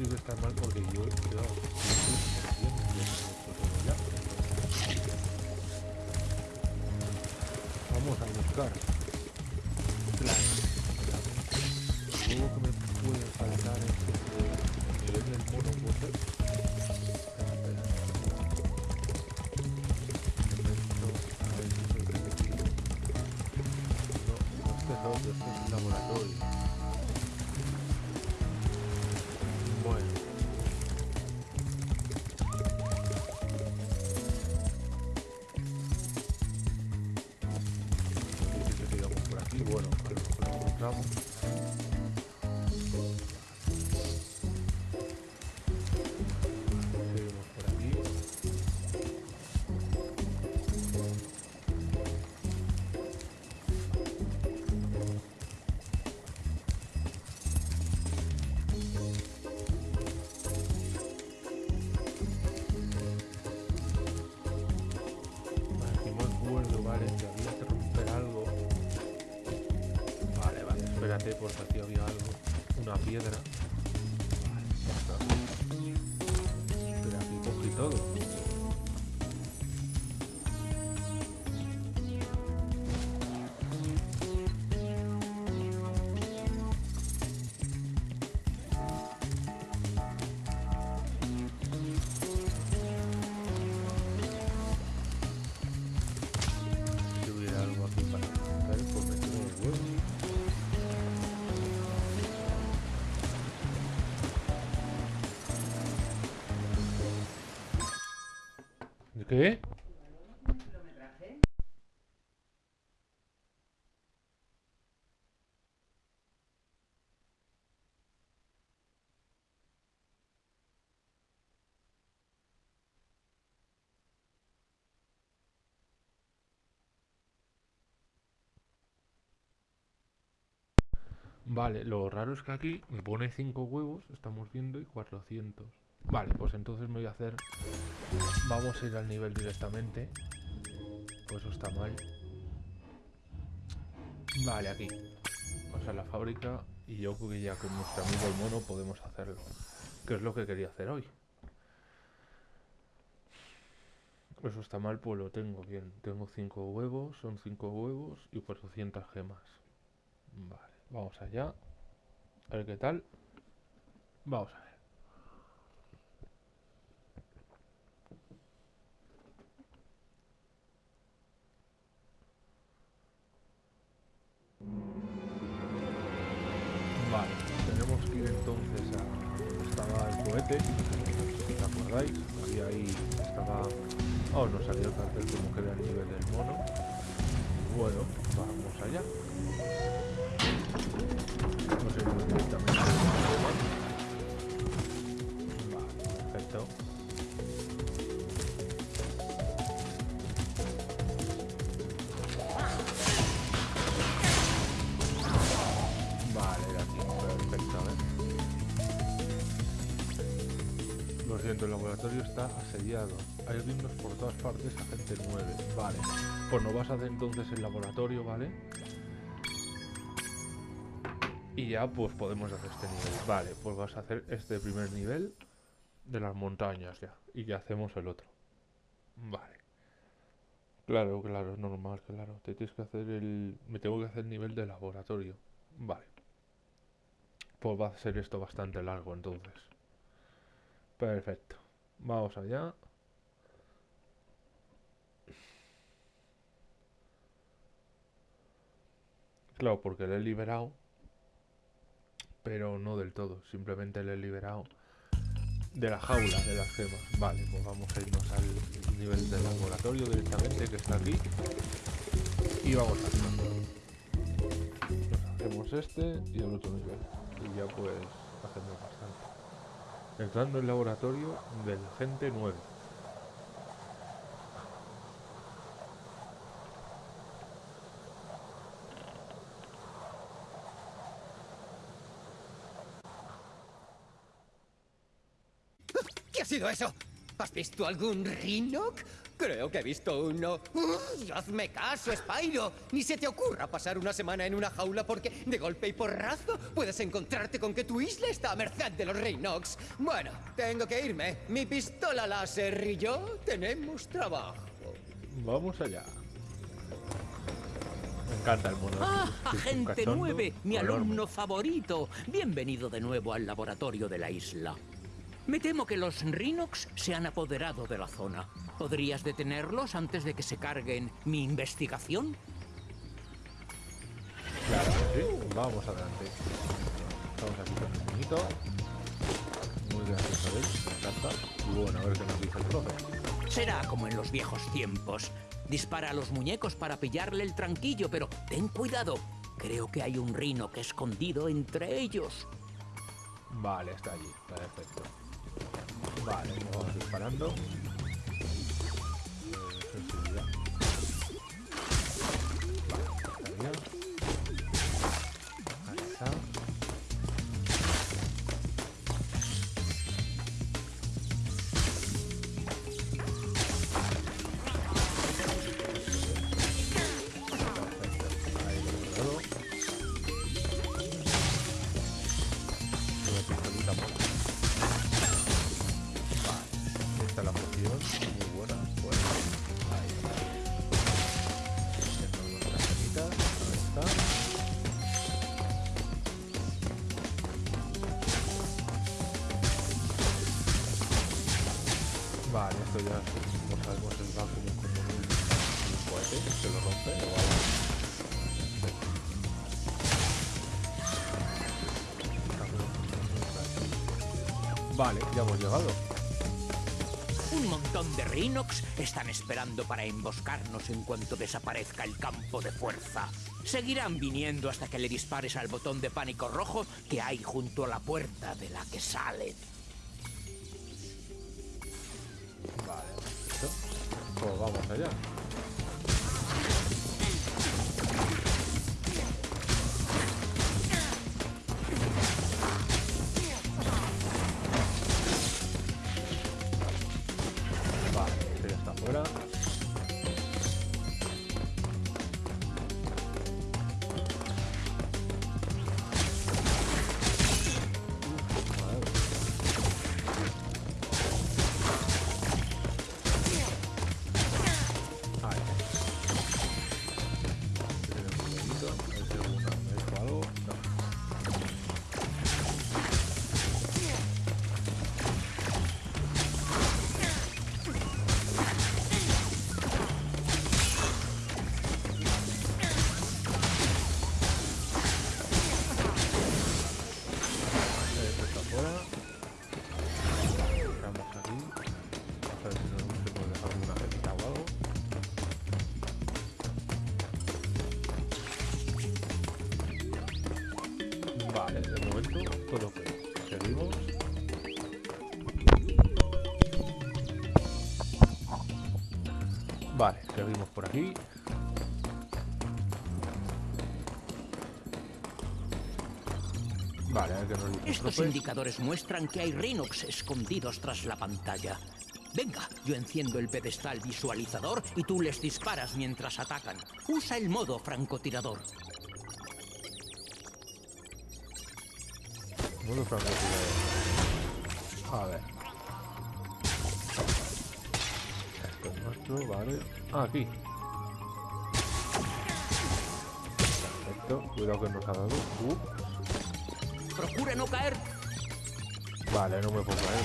tiene que estar mal porque yo. Vamos a buscar. Todo. Vale, lo raro es que aquí me pone 5 huevos, estamos viendo, y 400. Vale, pues entonces me voy a hacer... Vamos a ir al nivel directamente. Pues eso está mal. Vale, aquí. Vamos a la fábrica y yo creo que ya con nuestro amigo el mono podemos hacerlo. Que es lo que quería hacer hoy. Eso está mal, pues lo tengo bien. Tengo 5 huevos, son 5 huevos y 400 gemas. Vale, vamos allá. A ver qué tal. Vamos a ver. Si os acordáis, había ahí, estaba... Oh, nos salió el cartel como que era el nivel del mono. Bueno, vamos allá. Nos iremos directamente El laboratorio está asediado. Hay dignos por todas partes, agente 9. Vale. Pues nos vas a hacer entonces el laboratorio, ¿vale? Y ya pues podemos hacer este nivel. Vale, pues vas a hacer este primer nivel de las montañas ya. Y ya hacemos el otro. Vale. Claro, claro, normal, claro. Te tienes que hacer el... Me tengo que hacer el nivel de laboratorio. Vale. Pues va a ser esto bastante largo entonces. Perfecto. Vamos allá. Claro, porque le he liberado. Pero no del todo. Simplemente le he liberado de la jaula de las gemas. Vale, pues vamos a irnos al nivel del laboratorio directamente que está aquí. Y vamos a. Hacemos este y el otro nivel. Y ya pues hacemos. Entrando en el laboratorio del agente 9. ¿Qué ha sido eso? ¿Has visto algún Rhinoc? Creo que he visto uno. ¡Uy, hazme caso, Spyro. Ni se te ocurra pasar una semana en una jaula porque de golpe y porrazo puedes encontrarte con que tu isla está a merced de los Rhinox. Bueno, tengo que irme. Mi pistola láser y yo tenemos trabajo. Vamos allá. Me encanta el mono. Ah, agente cachondo 9, mi alumno favorito. Bienvenido de nuevo al laboratorio de la isla. Me temo que los Rhinox se han apoderado de la zona. ¿Podrías detenerlos antes de que se carguen mi investigación? Claro que sí. Vamos adelante. Estamos aquí con el niñito. Muy gracioso él. Me encanta. Y bueno, a ver qué nos dice el profe. Será como en los viejos tiempos. Dispara a los muñecos para pillarle el tranquillo, pero ten cuidado. Creo que hay un Rhinoc escondido entre ellos. Vale, está allí. Perfecto. Vale, vamos disparando. Vale, ya hemos llegado. Un montón de Rhinox están esperando para emboscarnos en cuanto desaparezca el campo de fuerza. Seguirán viniendo hasta que le dispares al botón de pánico rojo que hay junto a la puerta de la que salen. Vale, perfecto. Pues vamos allá. Estos profe. indicadores muestran que hay Rhinox escondidos tras la pantalla. Venga, yo enciendo el pedestal visualizador y tú les disparas mientras atacan. Usa el modo francotirador. Modo francotirador. A ver. Esto es nuestro, vale. Ah, aquí. Perfecto. Cuidado que nos ha dado. Uh, Procura no caer. vale, no me puedo caer.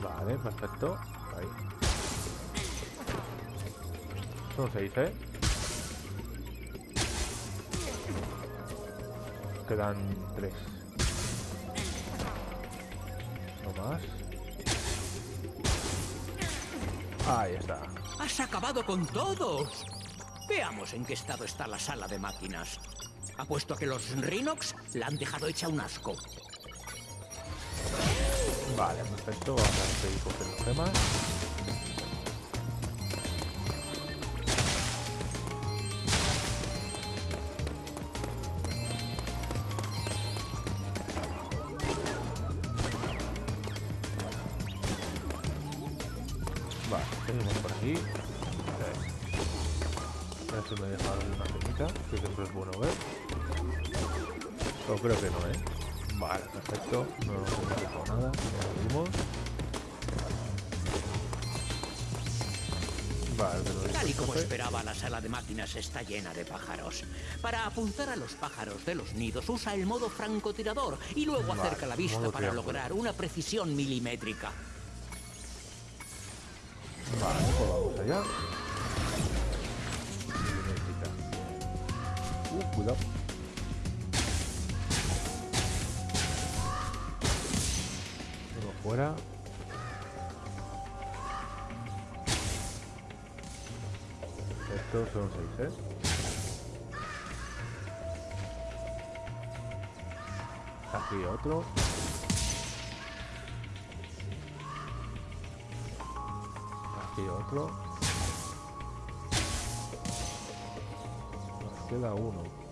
Vale, perfecto. Ahí. Son seis, ¿eh? Quedan tres. No más. Ahí está. Has acabado con todos. Veamos en qué estado está la sala de máquinas. Apuesto a que los Rhinox la han dejado hecha un asco. Vale, perfecto. Vamos a seguir cogiendo gemas. La sala de máquinas está llena de pájaros. Para apuntar a los pájaros de los nidos, usa el modo francotirador y luego Vale, acerca la vista para lograr una precisión milimétrica. Vale, pues vamos allá. Uh, cuidado. Uno fuera. Son seis, ¿eh? Aquí otro. Aquí otro. Nos queda uno.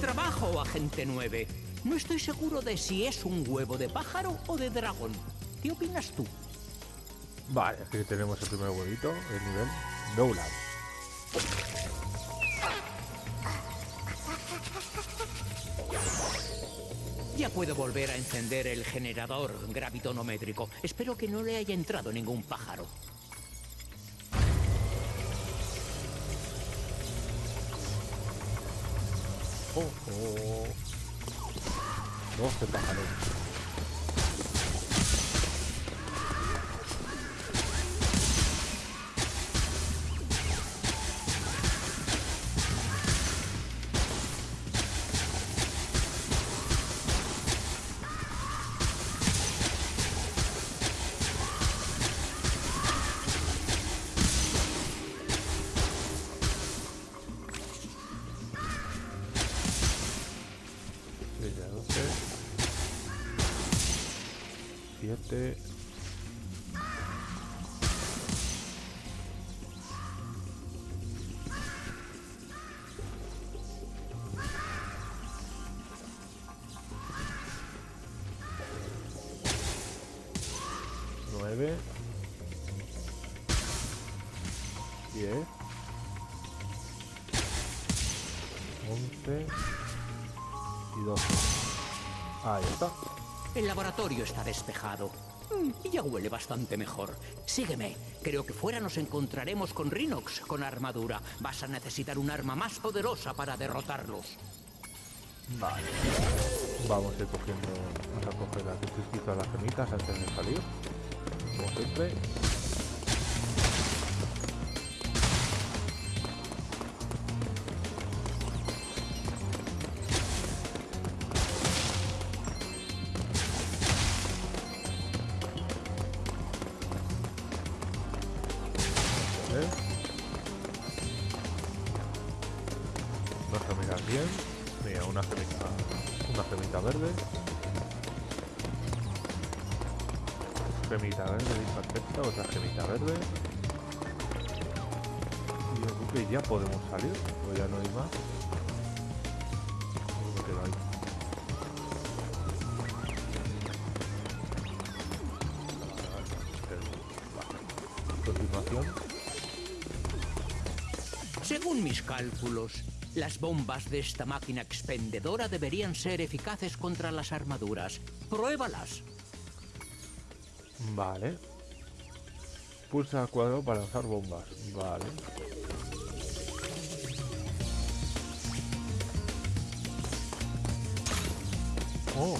Trabajo, agente 9. No estoy seguro de si es un huevo de pájaro o de dragón. ¿Qué opinas tú? Vale, aquí tenemos el primer huevito, el nivel Dowland. Ya puedo volver a encender el generador gravitonométrico. Espero que no le haya entrado ningún pájaro. Oh, oh. 12 pájaros. Seis a El laboratorio está despejado. Mm, ya huele bastante mejor. Sígueme. Creo que fuera nos encontraremos con Rhinox con armadura. Vas a necesitar un arma más poderosa para derrotarlos. Vale. Vamos a ir cogiendo. Vamos a coger las las antes de salir. Como siempre. Gemita verde, otra gemita verde. Y ya podemos salir, o ya no hay más. Según mis cálculos, las bombas de esta máquina expendedora deberían ser eficaces contra las armaduras. Pruébalas. Vale. Pulsa al cuadrado para lanzar bombas. Vale. Oh.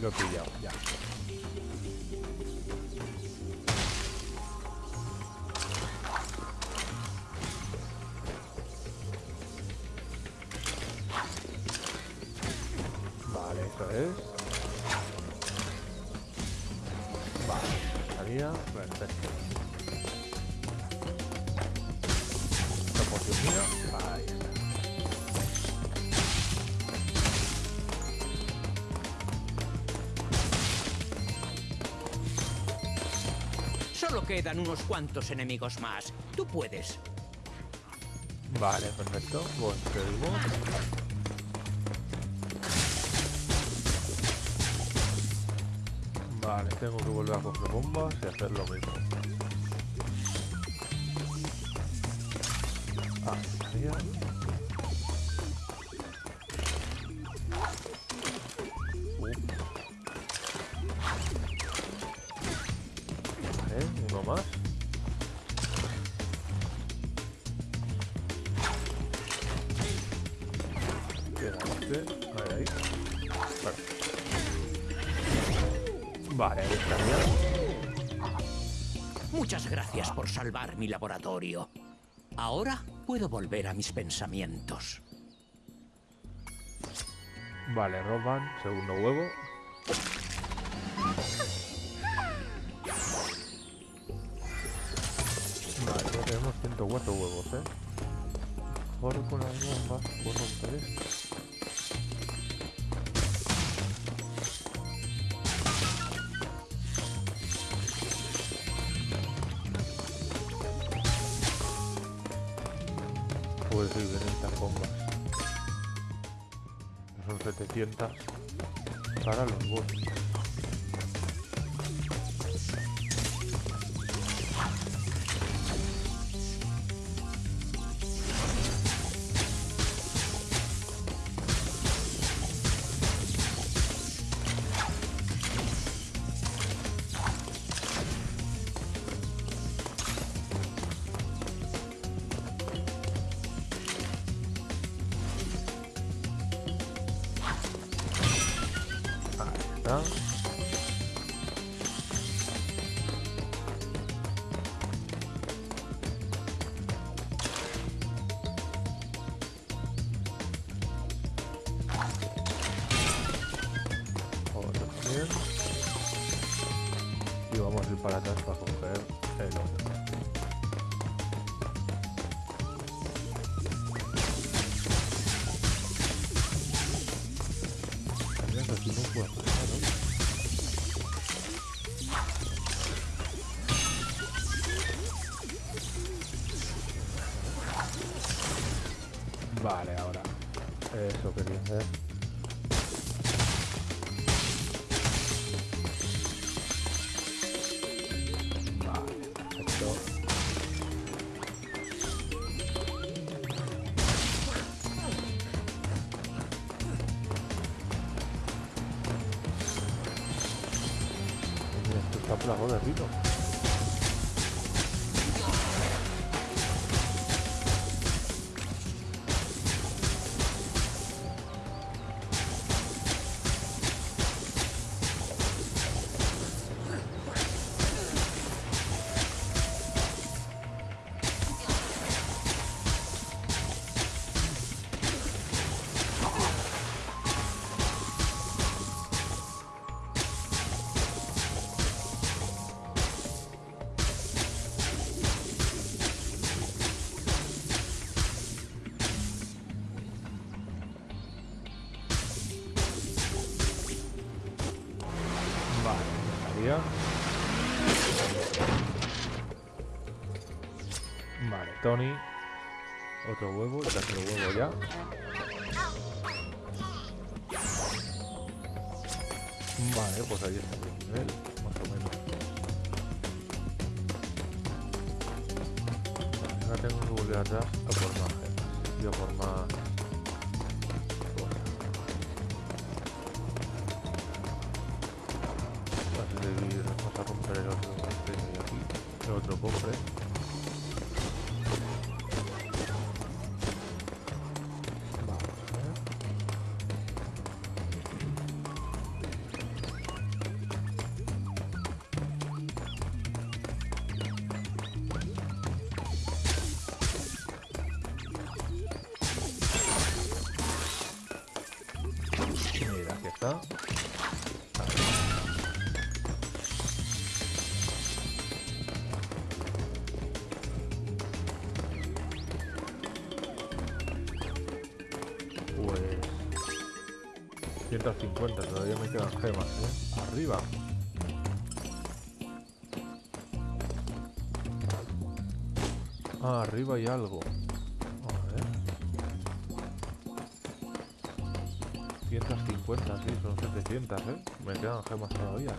Lo he pillado, ya. Quedan unos cuantos enemigos más. Tú puedes. Vale, perfecto. Seguimos. Vale, tengo que volver a coger bombas y hacer lo mismo. Ah, mi laboratorio. Ahora puedo volver a mis pensamientos. Vale, roban. Segundo huevo. Vale, ya tenemos 104 huevos, ¿eh? Mejor con las bombas puedo romper esto. para los bots. Ahí está. Otro Vale, ahora. Eso quería hacer. Vale, perfecto. Mira, esto está plagado de rino. otro huevo, el tercer huevo ya. Vale, pues ahí está el nivel, más o menos. Vale, ahora tengo que volver atrás a por más eh. gemas. Yo por más... Antes de ir, vamos a romper el otro, el otro cofre. 150, todavía me quedan gemas, ¿eh? Arriba. Ah, arriba hay algo. A ver. 150, sí, son 700, ¿eh? Me quedan gemas todavía.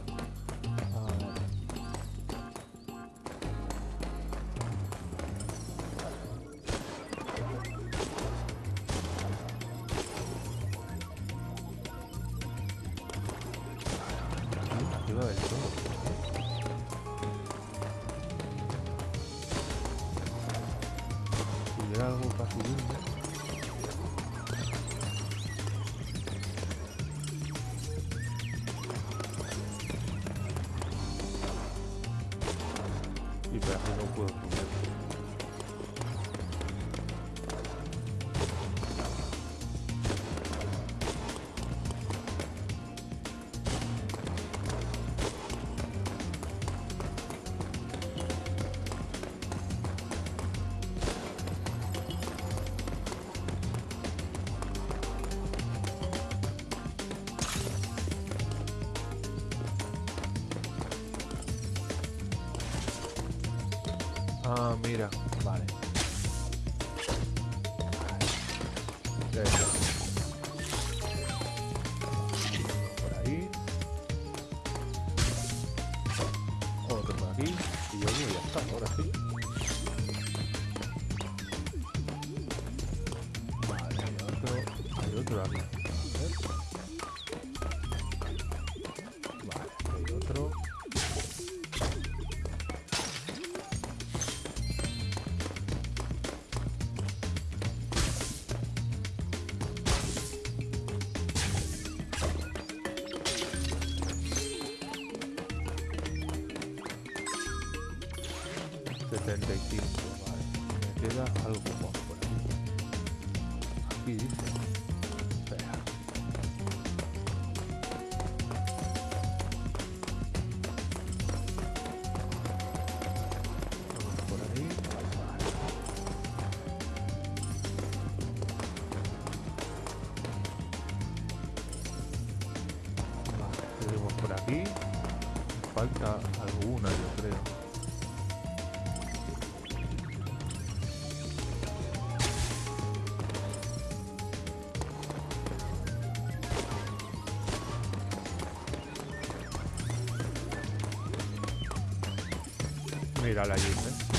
Allí, ¿eh?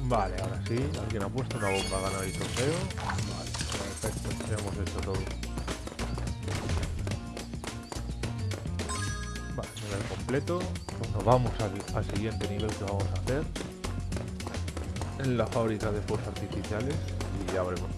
Vale. Ahora sí. Alguien ha puesto una bomba a ganar el trofeo. Vale, perfecto. Ya hemos hecho todo. Vale, nivel completo. Pues nos vamos al, siguiente nivel que vamos a hacer. En la fábrica de fuerzas artificiales. Y ya terminado.